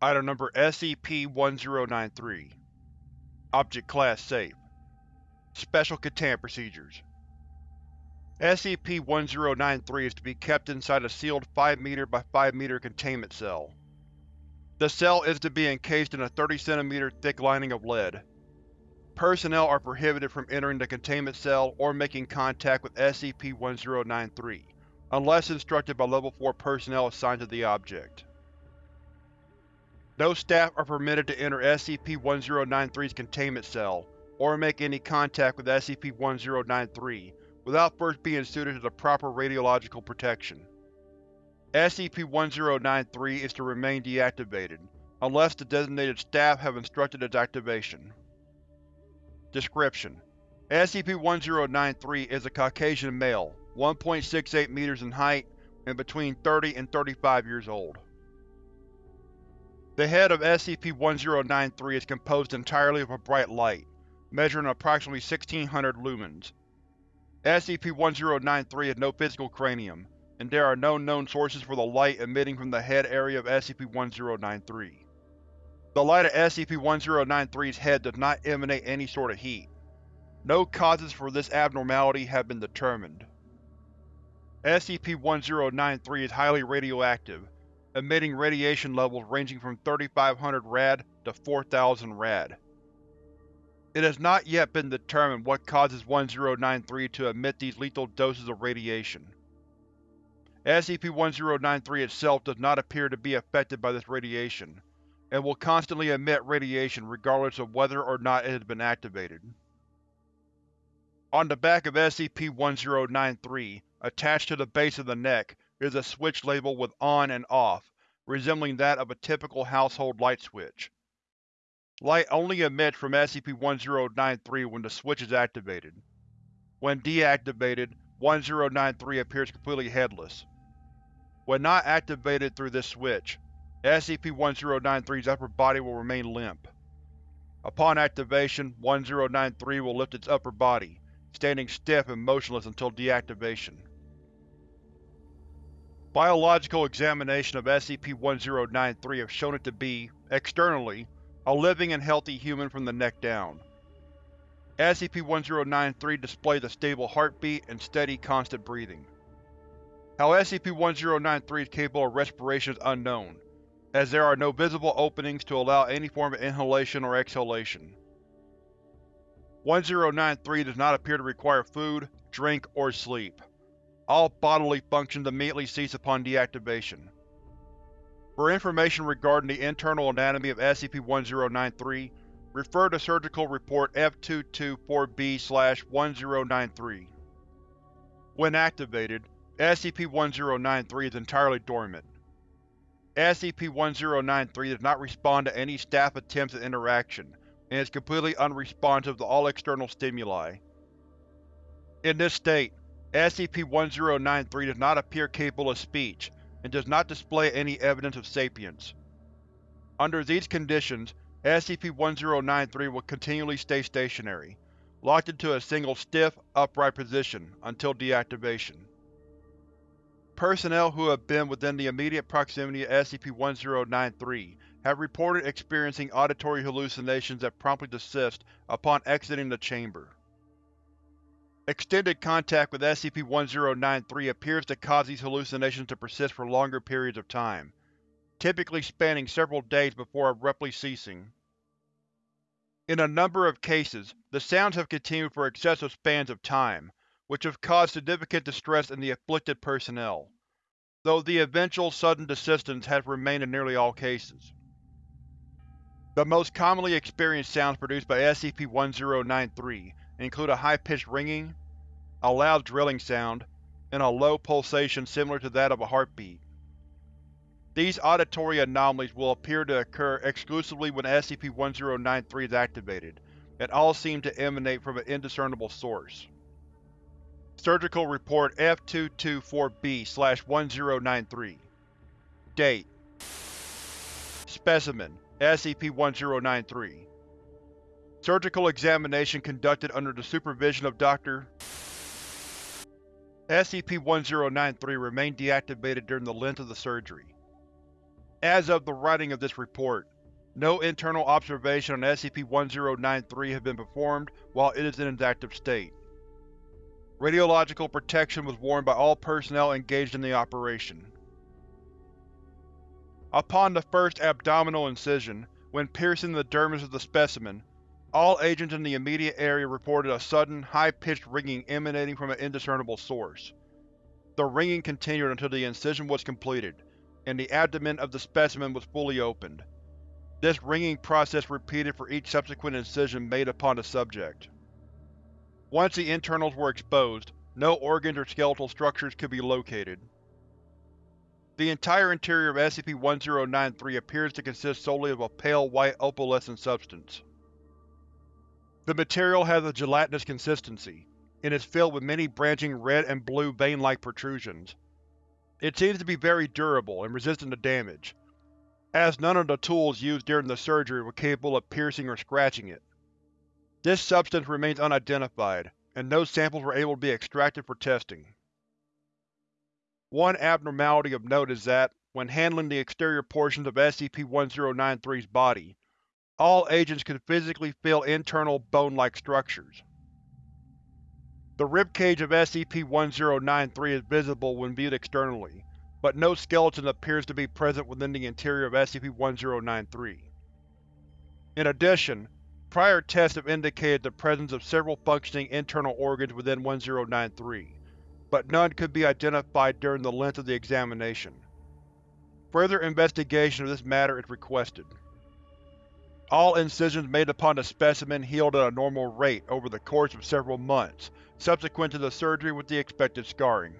Item Number SCP-1093 Object Class Safe Special Containment Procedures SCP-1093 is to be kept inside a sealed 5 m by 5 m containment cell. The cell is to be encased in a 30 cm thick lining of lead. Personnel are prohibited from entering the containment cell or making contact with SCP-1093, unless instructed by Level 4 personnel assigned to the object. No staff are permitted to enter SCP-1093's containment cell, or make any contact with SCP-1093 without first being suited to the proper radiological protection. SCP-1093 is to remain deactivated, unless the designated staff have instructed its activation. Description: SCP-1093 is a Caucasian male, 1.68 meters in height, and between 30 and 35 years old. The head of SCP-1093 is composed entirely of a bright light, measuring approximately 1600 lumens. SCP-1093 has no physical cranium, and there are no known sources for the light emitting from the head area of SCP-1093. The light of SCP-1093's head does not emanate any sort of heat. No causes for this abnormality have been determined. SCP-1093 is highly radioactive, emitting radiation levels ranging from 3500 rad to 4000 rad. It has not yet been determined what causes 1093 to emit these lethal doses of radiation. SCP-1093 itself does not appear to be affected by this radiation, and will constantly emit radiation regardless of whether or not it has been activated. On the back of SCP-1093, attached to the base of the neck, is a switch labeled with ON and OFF, resembling that of a typical household light switch. Light only emits from SCP-1093 when the switch is activated. When deactivated, 1093 appears completely headless. When not activated through this switch, SCP-1093's upper body will remain limp. Upon activation, 1093 will lift its upper body, standing stiff and motionless until deactivation. Biological examination of SCP-1093 have shown it to be, externally, a living and healthy human from the neck down. SCP-1093 displays a stable heartbeat and steady, constant breathing. How SCP-1093 is capable of respiration is unknown, as there are no visible openings to allow any form of inhalation or exhalation. 1093 does not appear to require food, drink, or sleep. All bodily functions immediately cease upon deactivation. For information regarding the internal anatomy of SCP-1093, refer to Surgical Report F-224-B-1093. When activated, SCP-1093 is entirely dormant. SCP-1093 does not respond to any staff attempts at interaction, and is completely unresponsive to all external stimuli. In this state, SCP-1093 does not appear capable of speech, and does not display any evidence of sapience. Under these conditions, SCP-1093 will continually stay stationary, locked into a single stiff, upright position, until deactivation. Personnel who have been within the immediate proximity of SCP-1093 have reported experiencing auditory hallucinations that promptly desist upon exiting the chamber. Extended contact with SCP-1093 appears to cause these hallucinations to persist for longer periods of time, typically spanning several days before abruptly ceasing. In a number of cases, the sounds have continued for excessive spans of time, which have caused significant distress in the afflicted personnel, though the eventual sudden desistance has remained in nearly all cases. The most commonly experienced sounds produced by SCP-1093 include a high-pitched ringing, a loud drilling sound, and a low pulsation similar to that of a heartbeat. These auditory anomalies will appear to occur exclusively when SCP-1093 is activated, and all seem to emanate from an indiscernible source. Surgical Report F-224-B-1093 Date. Specimen. SCP-1093 Surgical examination conducted under the supervision of Dr. SCP-1093 remained deactivated during the length of the surgery. As of the writing of this report, no internal observation on SCP-1093 has been performed while it is in its active state. Radiological protection was worn by all personnel engaged in the operation. Upon the first abdominal incision, when piercing the dermis of the specimen, all agents in the immediate area reported a sudden, high-pitched ringing emanating from an indiscernible source. The ringing continued until the incision was completed, and the abdomen of the specimen was fully opened. This ringing process repeated for each subsequent incision made upon the subject. Once the internals were exposed, no organs or skeletal structures could be located. The entire interior of SCP-1093 appears to consist solely of a pale white opalescent substance. The material has a gelatinous consistency, and is filled with many branching red and blue vein-like protrusions. It seems to be very durable and resistant to damage, as none of the tools used during the surgery were capable of piercing or scratching it. This substance remains unidentified, and no samples were able to be extracted for testing. One abnormality of note is that, when handling the exterior portions of SCP-1093's body, all agents could physically feel internal bone-like structures. The ribcage of SCP-1093 is visible when viewed externally, but no skeleton appears to be present within the interior of SCP-1093. In addition, prior tests have indicated the presence of several functioning internal organs within 1093, but none could be identified during the length of the examination. Further investigation of this matter is requested. All incisions made upon the specimen healed at a normal rate over the course of several months, subsequent to the surgery with the expected scarring.